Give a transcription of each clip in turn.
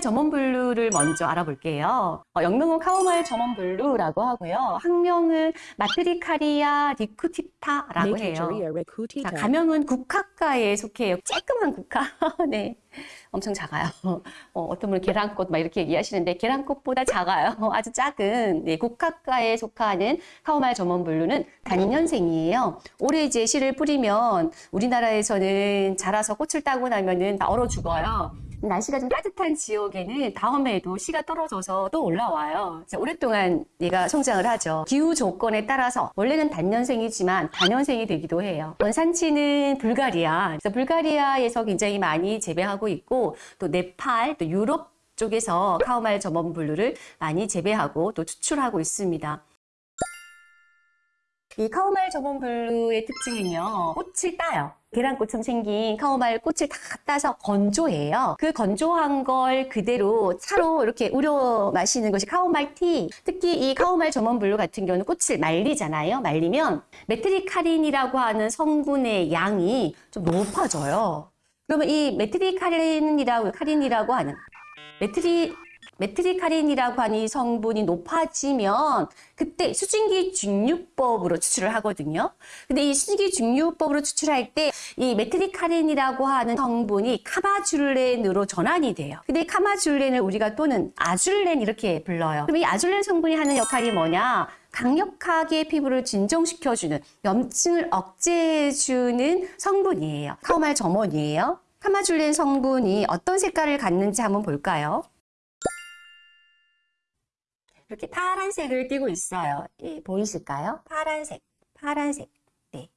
카모마일 German blue를 먼저 알아볼게요. 어, 영명은 카모마일 German blue라고 하고요. 학명은 Matricaria recutita라고 해요. 자. 과명은 국화과에 속해요. 쬐끄만 국화. 네. 엄청 작아요. 어, 어떤 분은 계란꽃 막 이렇게 얘기하시는데 계란꽃보다 작아요. 아주 작은 네, 국화과에 속하는 카모마일 German blue는 단년생이에요. 올해 이제 씨를 뿌리면 우리나라에서는 자라서 꽃을 따고 나면은 다 얼어 죽어요. 날씨가 좀 따뜻한 지역에는 다음해에도 씨가 떨어져서 또 올라와요. 오랫동안 얘가 성장을 하죠. 기후 조건에 따라서 원래는 단년생이지만 다년생이 되기도 해요. 원산지는 불가리아. 그래서 불가리아에서 굉장히 많이 재배하고 있고 또 네팔, 또 유럽 쪽에서 카모마일 German blue를 많이 재배하고 또 추출하고 있습니다. 이 카모마일 German blue의 특징은요. 꽃을 따요. 계란꽃처럼 생긴 카모마일 꽃을 다 따서 건조해요. 그 건조한 걸 그대로 차로 이렇게 우려 마시는 것이 카모마일 tea. 특히 이 카모마일 German blue 같은 경우는 꽃을 말리잖아요. 말리면 matricarin이라고 하는 성분의 양이 좀 높아져요. 그러면 이 matricarin이라고 carin이라고 하는 matri matricarin이라고 하는 이 성분이 높아지면 그때 수증기 증류법으로 추출을 하거든요. 근데 이 수증기 증류법으로 추출할 때 이 matricarin이라고 하는 성분이 chamazulene으로 전환이 돼요. 근데 이 chamazulene을 우리가 또는 아줄렌 이렇게 불러요. 그럼 이 아줄렌 성분이 하는 역할이 뭐냐? 강력하게 피부를 진정시켜주는 염증을 억제해주는 성분이에요. 카모마일 German이에요. chamazulene 성분이 어떤 색깔을 갖는지 한번 볼까요? 이렇게 파란색을 띠고 있어요. 예, 보이실까요? 파란색, 파란색. 네,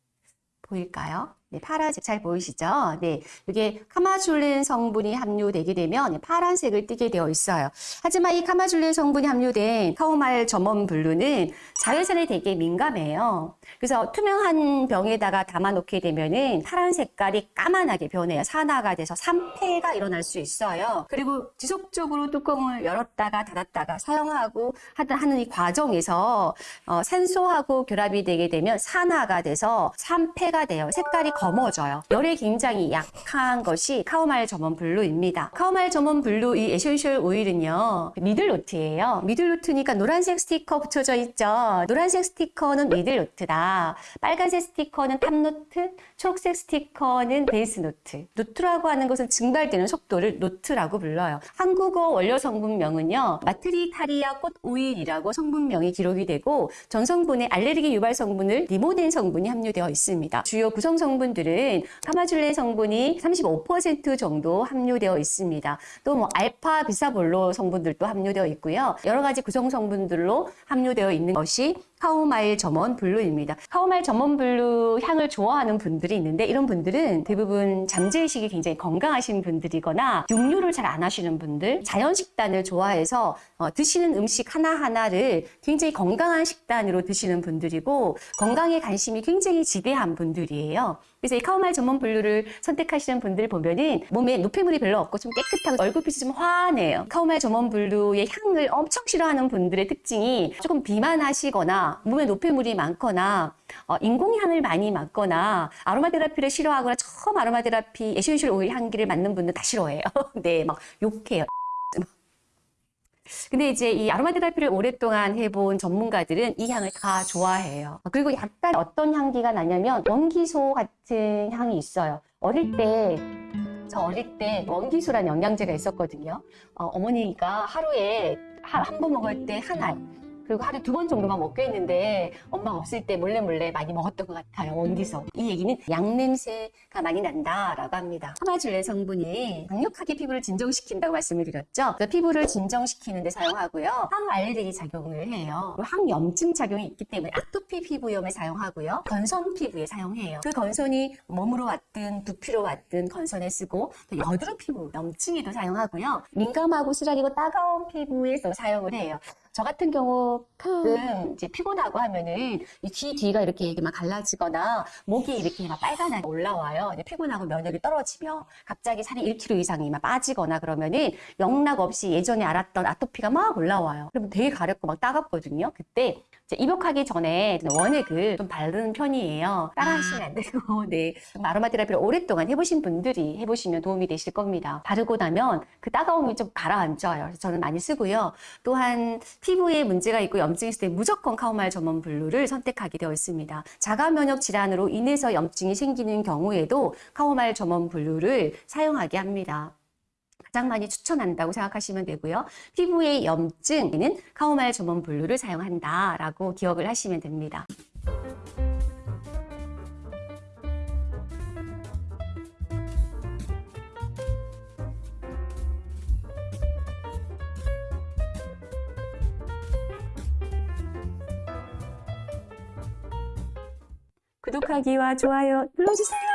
보일까요? 네, 파란색 잘 보이시죠? 네, 이게 chamazulene 성분이 함유되게 되면 파란색을 띠게 되어 있어요. 하지만 이 chamazulene 성분이 함유된 카모마일 German blue는 자외선에 되게 민감해요. 그래서 투명한 병에다가 담아놓게 되면은 파란 색깔이 까맣게 변해요. 산화가 돼서 산패가 일어날 수 있어요. 그리고 지속적으로 뚜껑을 열었다가 닫았다가 사용하고 하는 이 과정에서 어, 산소하고 결합이 되게 되면 산화가 돼서 산패가 돼요. 색깔이 검어져요. 열에 굉장히 약한 것이 카모마일 German Blue입니다. 카모마일 German Blue 이 essential oil은요. middle note예요. middle note니까 노란색 스티커 붙여져 있죠. 노란색 스티커는 middle note다. 빨간색 스티커는 top note, 초록색 스티커는 base note. note라고 하는 것은 증발되는 속도를 note라고 불러요. 한국어 원료 성분명은요. 마트리카리아 꽃 오일이라고 성분명이 기록이 되고 전 성분에 알레르기 유발 성분을 리모넨 성분이 함유되어 있습니다. 주요 구성 성분 들은 카마줄렌 성분이 35% 정도 함유되어 있습니다. 또 뭐 알파 비사볼올 성분들도 함유되어 있고요. 여러 가지 구성 성분들로 함유되어 있는 것이 카모마일 German Blue입니다. 카모마일 German Blue 향을 좋아하는 분들이 있는데 이런 분들은 대부분 잠재의식이 굉장히 건강하신 분들이거나 육류를 잘 안 하시는 분들, 자연 식단을 좋아해서 어, 드시는 음식 하나하나를 굉장히 건강한 식단으로 드시는 분들이고 건강에 관심이 굉장히 지대한 분들이에요. 그래서 이 카모마일 German Blue를 선택하시는 분들 보면은 몸에 노폐물이 별로 없고 좀 깨끗하고 얼굴빛이 좀 환해요. 카모마일 German Blue의 향을 엄청 싫어하는 분들의 특징이 조금 비만하시거나 몸에 노폐물이 많거나 어, 인공향을 많이 맡거나 아로마 테라피를 싫어하거나 처음 아로마 테라피 essential oil 향기를 맡는 분들 다 싫어해요. 네, 막 욕해요. 근데 이제 이 아로마 테라피를 오랫동안 해본 전문가들은 이 향을 다 좋아해요. 그리고 약간 어떤 향기가 나냐면 원기소 같은 향이 있어요. 어릴 때, 저 어릴 때 원기소라는 영양제가 있었거든요. 어, 어머니가 하루에 한 번 먹을 때 한 알, 그리고 하루에 두번 정도만 먹게 했는데 엄마가 없을 때 몰래 몰래 많이 먹었던 것 같아요. 원기소. 이 얘기는 양 냄새가 많이 난다라고 합니다. 카마줄렌 성분이 강력하게 피부를 진정시킨다고 말씀을 드렸죠. 그래서 피부를 진정시키는 데 사용하고요. 항알레르기 작용을 해요. 항염증 작용이 있기 때문에 아토피 피부염에 사용하고요. 건선 피부에 사용해요. 그 건선이 몸으로 왔든 두피로 왔든 건선에 쓰고 또 여드름 피부, 염증에도 사용하고요. 민감하고 쓰라리고 따가운 피부에서 사용을 해요. 저 같은 경우 가끔 이제 피곤하고 하면은 이 귀 뒤가 이렇게 막 갈라지거나 목이 이렇게 막 빨간하게 올라와요. 이제 피곤하고 면역이 떨어지며 갑자기 살이 1kg 이상이 막 빠지거나 그러면은 영락 없이 예전에 알았던 아토피가 막 올라와요. 그러면 되게 가렵고 막 따갑거든요. 그때 입욕하기 전에 원액을 좀 바르는 편이에요. 따라하시면 안 되고, 네. 아로마 테라피를 오랫동안 해보신 분들이 해보시면 도움이 되실 겁니다. 바르고 나면 그 따가움이 좀 가라앉아요. 그래서 저는 많이 쓰고요. 또한 피부에 문제가 있고 염증이 있을 때 무조건 카모마일 German Blue를 선택하게 되어 있습니다. 자가 면역 질환으로 인해서 염증이 생기는 경우에도 카모마일 German Blue를 사용하게 합니다. 가장 많이 추천한다고 생각하시면 되고요. 피부의 염증에는 카모마일 German Blue를 사용한다라고 기억을 하시면 됩니다. 구독하기와 좋아요 눌러주세요.